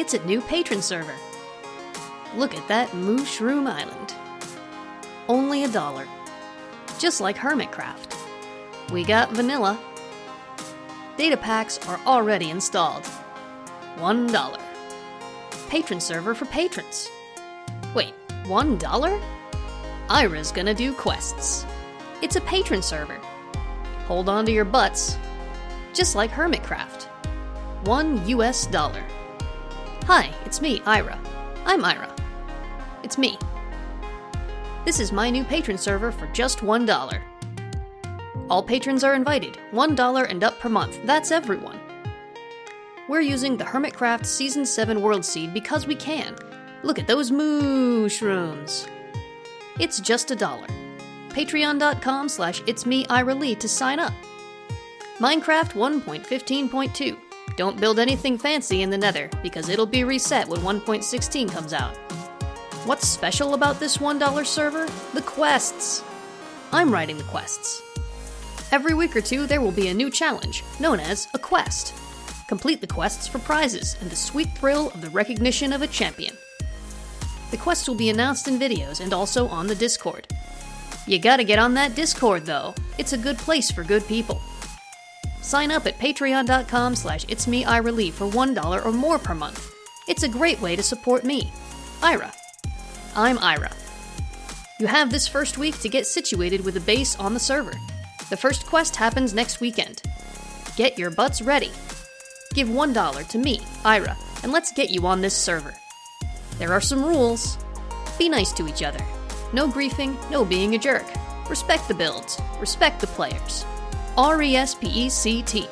It's a new patron server. Look at that Mushroom Island. Only a dollar. Just like Hermitcraft. We got vanilla. Data packs are already installed. One dollar. Patron server for patrons. Wait, one dollar? Ira's gonna do quests. It's a patron server. Hold on to your butts. Just like Hermitcraft. One US dollar. Hi, it's me, Ira. I'm Ira. It's me. This is my new patron server for just one dollar. All patrons are invited, $1 and up per month. That's everyone. We're using the Hermitcraft Season 7 World Seed because we can. Look at those mushrooms. It's just a dollar. Patreon.com slash it's me Ira Lee to sign up. Minecraft 1.15.2. Don't build anything fancy in the nether, because it'll be reset when 1.16 comes out. What's special about this $1 server? The quests! I'm writing the quests. Every week or two, there will be a new challenge, known as a quest. Complete the quests for prizes and the sweet thrill of the recognition of a champion. The quests will be announced in videos and also on the Discord. You gotta get on that Discord though. It's a good place for good people. Sign up at patreon.com slash it's me Ira Lee for $1 or more per month. It's a great way to support me, Ira. I'm Ira. You have this first week to get situated with a base on the server. The first quest happens next weekend. Get your butts ready. Give $1 to me, Ira, and let's get you on this server. There are some rules. Be nice to each other. No griefing, no being a jerk. Respect the builds. Respect the players. R E S P E C T.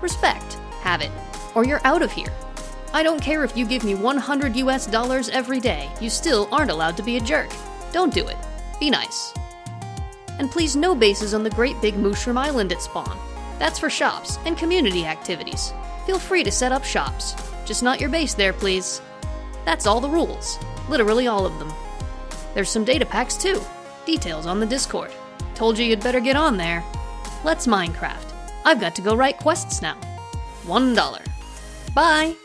Respect. Have it. Or you're out of here. I don't care if you give me 100 US dollars every day, you still aren't allowed to be a jerk. Don't do it. Be nice. And please, no bases on the Great Big Mushroom Island at spawn. That's for shops and community activities. Feel free to set up shops. Just not your base there, please. That's all the rules. Literally all of them. There's some data packs too. Details on the Discord. Told you you'd better get on there. Let's Minecraft. I've got to go write quests now. One dollar. Bye!